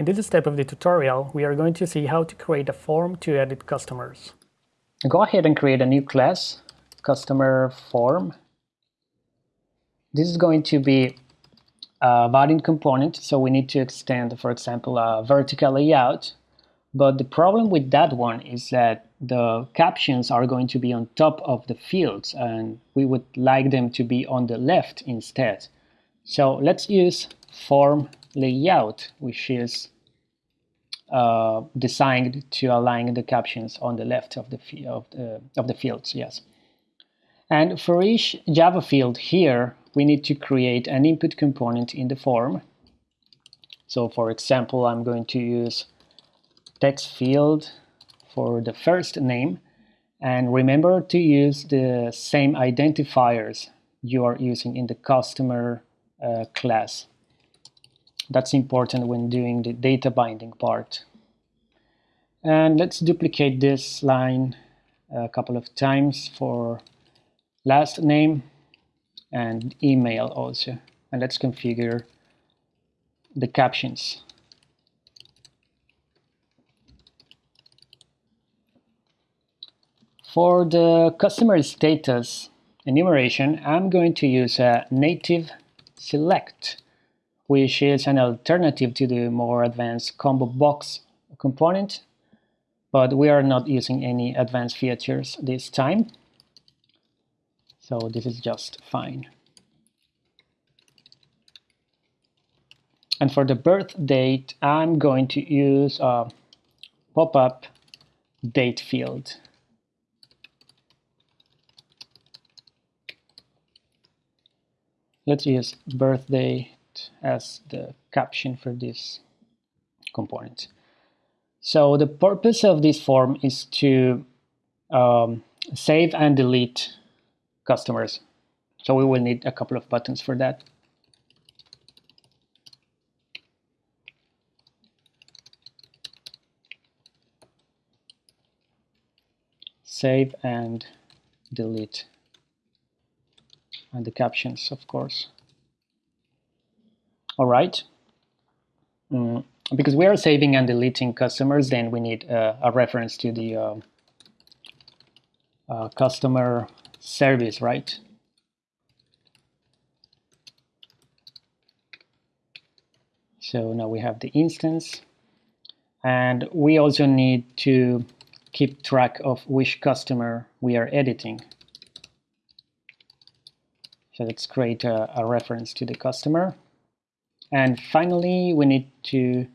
In this step of the tutorial, we are going to see how to create a form to edit customers. Go ahead and create a new class, customer form. This is going to be a Vaadin component, so we need to extend, for example, a vertical layout. But the problem with that one is that the captions are going to be on top of the fields and we would like them to be on the left instead. So let's use form layout, which is uh, designed to align the captions on the left of the, of the, of the fields, yes. And for each Java field here, we need to create an input component in the form. So for example, I'm going to use text field for the first name and remember to use the same identifiers you are using in the customer uh, class. That's important when doing the data binding part. And let's duplicate this line a couple of times for last name and email also. And let's configure the captions. For the customer status enumeration, I'm going to use a native select, which is an alternative to the more advanced combo box component, but we are not using any advanced features this time. So this is just fine. And for the birth date, I'm going to use a pop-up date field. Let's use birthday as the caption for this component. So the purpose of this form is to um, save and delete customers. So we will need a couple of buttons for that. Save and delete and the captions, of course. All right. Mm, because we are saving and deleting customers, then we need uh, a reference to the uh, uh, customer service, right? So now we have the instance and we also need to keep track of which customer we are editing. So let's create a, a reference to the customer. And finally, we need to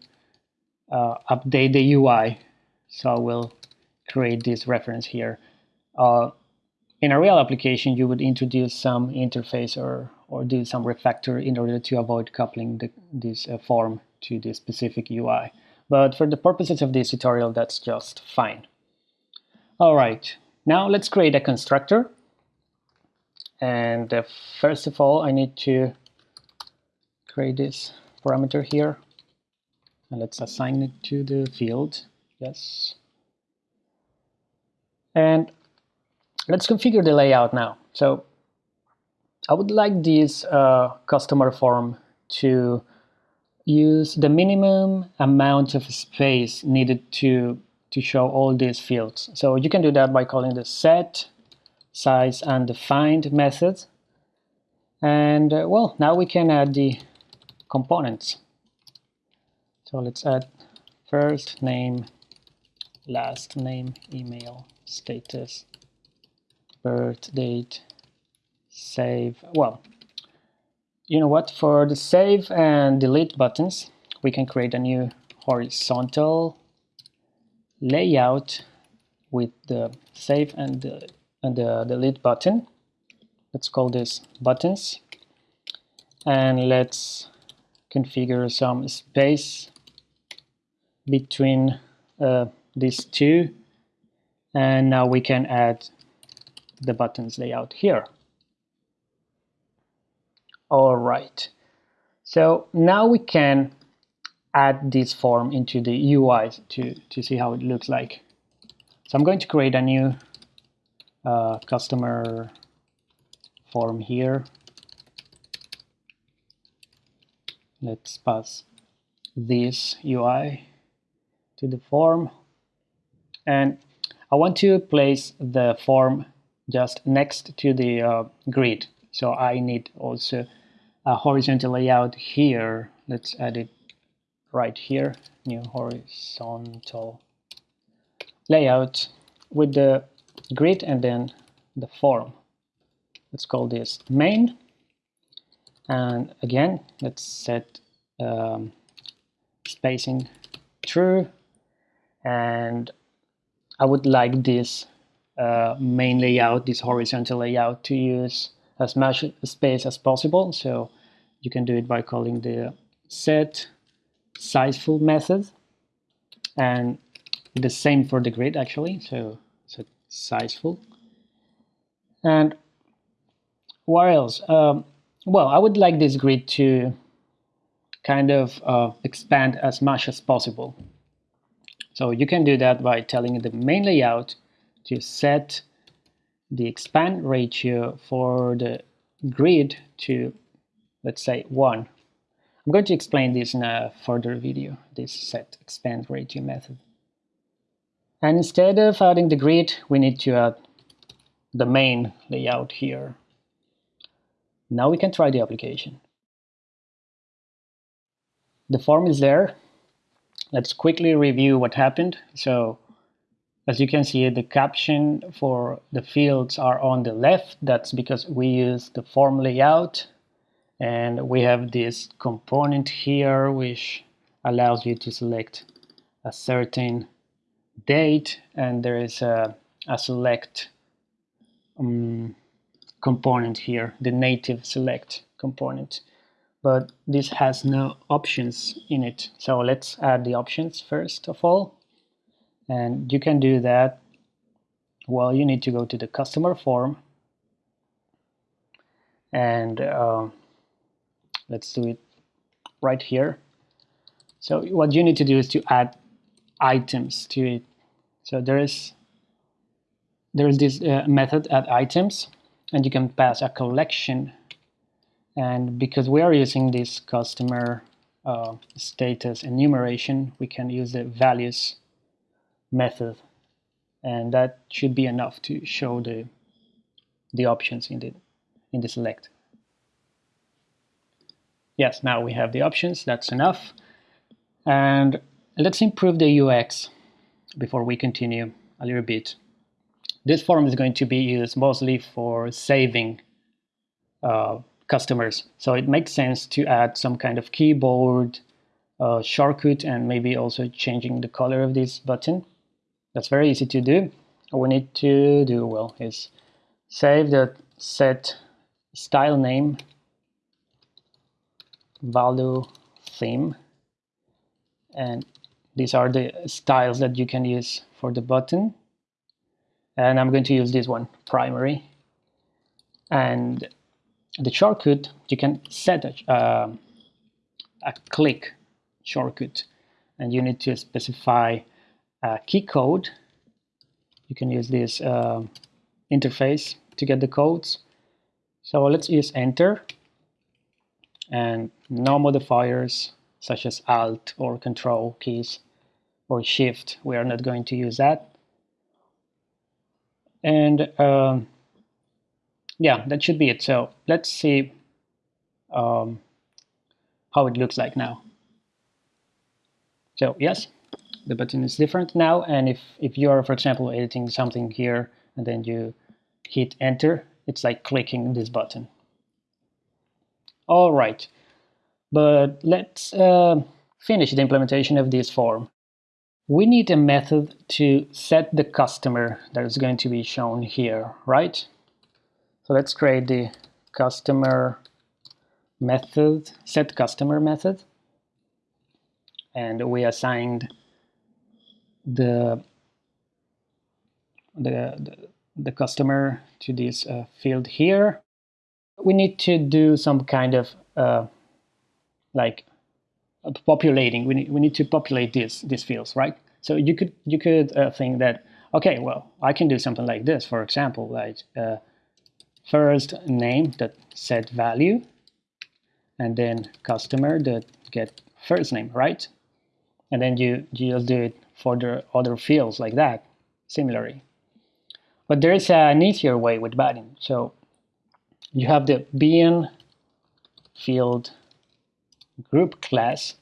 uh, update the UI. So we'll create this reference here. Uh, in a real application, you would introduce some interface or, or do some refactor in order to avoid coupling the, this uh, form to the specific UI. But for the purposes of this tutorial, that's just fine. All right, now let's create a constructor and uh, first of all I need to create this parameter here. And let's assign it to the field. Yes. And let's configure the layout now. So I would like this uh, customer form to use the minimum amount of space needed to to show all these fields. So you can do that by calling the set size undefined method. And uh, well, now we can add the components. So let's add first name, last name, email, status, birth date, save. Well, you know what? For the save and delete buttons, we can create a new horizontal layout with the save and delete and the delete button let's call this buttons and let's configure some space between uh, these two. And now we can add the buttons layout here. All right. So now we can add this form into the UI to, to see how it looks like. So I'm going to create a new uh, customer form here. Let's pass this UI to the form. And I want to place the form just next to the uh, grid. So I need also a horizontal layout here. Let's add it right here. New horizontal layout with the grid and then the form. Let's call this main and again let's set um, spacing true and I would like this uh, main layout, this horizontal layout to use as much space as possible. So you can do it by calling the set sizeful method and the same for the grid actually. So set sizeful. And what else? Um, well, I would like this grid to kind of uh, expand as much as possible. So you can do that by telling the main layout to set the expand ratio for the grid to, let's say, 1. I'm going to explain this in a further video, this set expand ratio method. And instead of adding the grid, we need to add the main layout here. Now we can try the application. The form is there, let's quickly review what happened. So as you can see, the caption for the fields are on the left. That's because we use the form layout. And we have this component here, which allows you to select a certain date. And there is a, a select um, component here, the native select component but this has no options in it. So let's add the options first of all. And you can do that. Well, you need to go to the customer form. And um, let's do it right here. So what you need to do is to add items to it. So there is there is this uh, method add items, and you can pass a collection and because we are using this customer uh, status enumeration, we can use the values method. And that should be enough to show the, the options in the, in the select. Yes, now we have the options, that's enough. And let's improve the UX before we continue a little bit. This form is going to be used mostly for saving uh, customers. So it makes sense to add some kind of keyboard uh, shortcut and maybe also changing the color of this button. That's very easy to do. All we need to do, well, is save the set style name Valo theme and these are the styles that you can use for the button and I'm going to use this one primary and the shortcut, you can set a, uh, a click shortcut and you need to specify a key code. You can use this uh, interface to get the codes. So let's use enter and no modifiers such as alt or control keys or shift. We are not going to use that. And um, yeah, that should be it. So let's see um, how it looks like now. So yes, the button is different now. And if, if you're, for example, editing something here and then you hit enter, it's like clicking this button. All right, but let's uh, finish the implementation of this form. We need a method to set the customer that is going to be shown here, right? So let's create the customer method, set customer method. And we assigned the, the, the, customer to this uh, field here. We need to do some kind of uh, like populating. We need, we need to populate these, these fields, right? So you could, you could uh, think that, okay, well, I can do something like this, for example, like uh, first name that set value and then customer that get first name, right? And then you, you just do it for the other fields like that, similarly. But there is an easier way with Vaadin. So you have the bean field group class,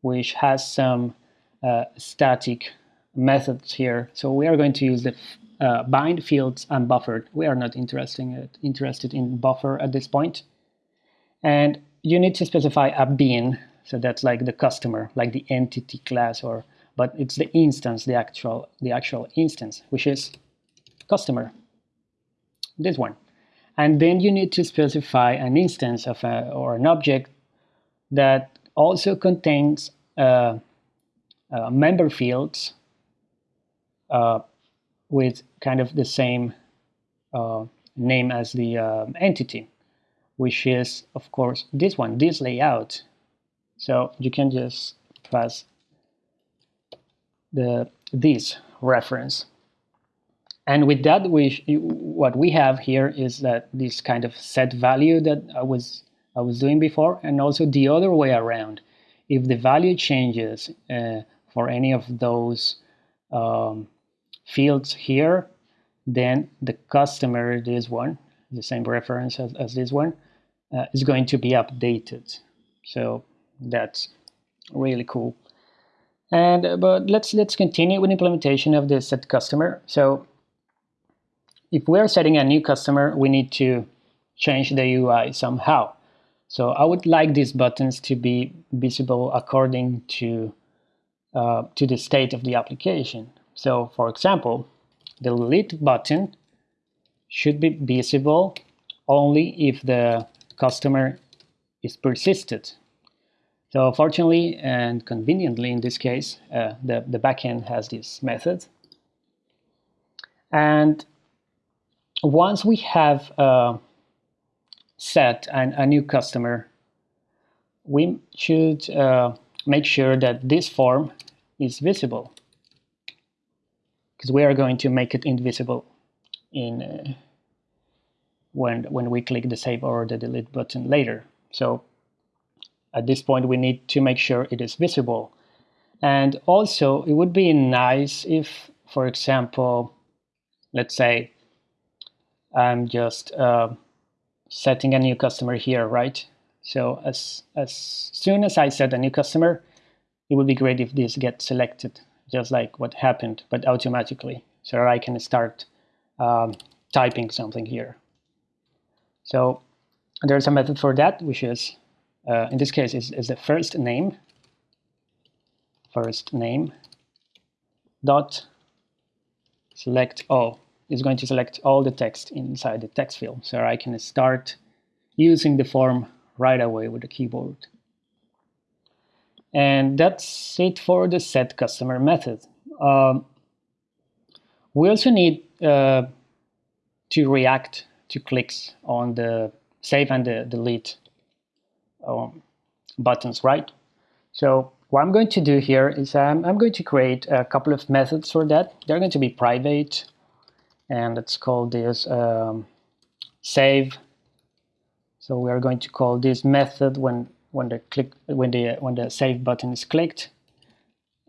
which has some uh, static methods here. So we are going to use the uh, bind fields and unbuffered. We are not interested, interested in buffer at this point. And you need to specify a bean. So that's like the customer, like the entity class, or but it's the instance, the actual, the actual instance, which is customer, this one. And then you need to specify an instance of a, or an object that also contains uh, uh, member fields uh, with kind of the same uh, name as the uh, entity, which is, of course, this one, this layout. So you can just pass the this reference. And with that, we what we have here is that this kind of set value that I was I was doing before, and also the other way around. If the value changes uh, for any of those um, fields here, then the customer, this one, the same reference as, as this one, uh, is going to be updated. So that's really cool. And uh, but let's let's continue with implementation of the set customer. So if we're setting a new customer, we need to change the UI somehow. So I would like these buttons to be visible according to uh, to the state of the application. So for example, the delete button should be visible only if the customer is persisted. So fortunately and conveniently in this case, uh, the, the backend has this method. And once we have uh, set an, a new customer, we should uh, make sure that this form is visible because we are going to make it invisible in uh, when when we click the save or the delete button later. So at this point, we need to make sure it is visible. And also, it would be nice if, for example, let's say I'm just uh, setting a new customer here, right? So as, as soon as I set a new customer, it would be great if this gets selected, just like what happened, but automatically. So I can start um, typing something here. So there's a method for that, which is uh, in this case is, is the first name first name dot select all is going to select all the text inside the text field so I can start using the form right away with the keyboard and that's it for the set customer method um, we also need uh, to react to clicks on the save and the delete um, buttons, right? So what I'm going to do here is um, I'm going to create a couple of methods for that. They're going to be private, and let's call this um, save. So we are going to call this method when when the click when the when the save button is clicked,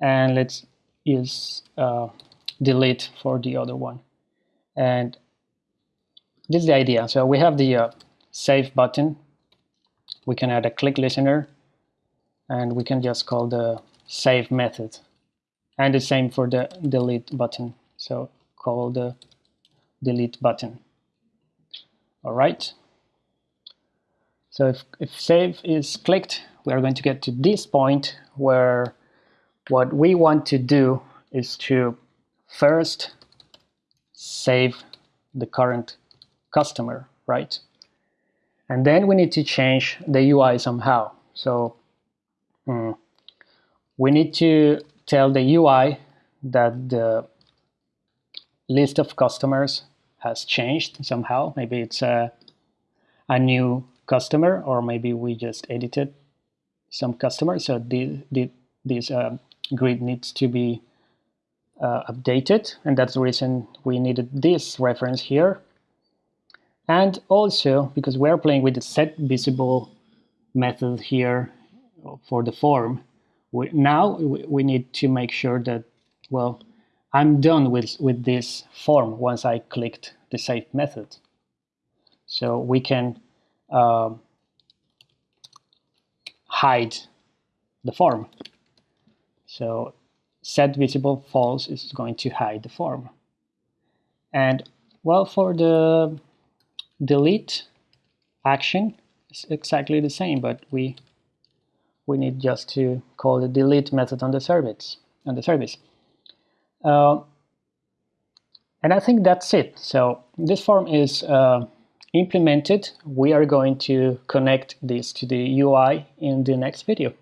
and let's use uh, delete for the other one. And this is the idea. So we have the uh, save button we can add a click listener and we can just call the save method and the same for the delete button so call the delete button. All right. So if, if save is clicked we are going to get to this point where what we want to do is to first save the current customer right? And then we need to change the UI somehow. So mm, we need to tell the UI that the list of customers has changed somehow. Maybe it's a, a new customer, or maybe we just edited some customer. So the, this uh, grid needs to be uh, updated, and that's the reason we needed this reference here. And also, because we're playing with the set visible method here for the form. We, now we need to make sure that, well, I'm done with, with this form once I clicked the save method. So we can uh, hide the form. So set visible false is going to hide the form. And well, for the delete action, it's exactly the same, but we we need just to call the delete method on the service on the service. Uh, and I think that's it. So this form is uh, implemented. We are going to connect this to the UI in the next video.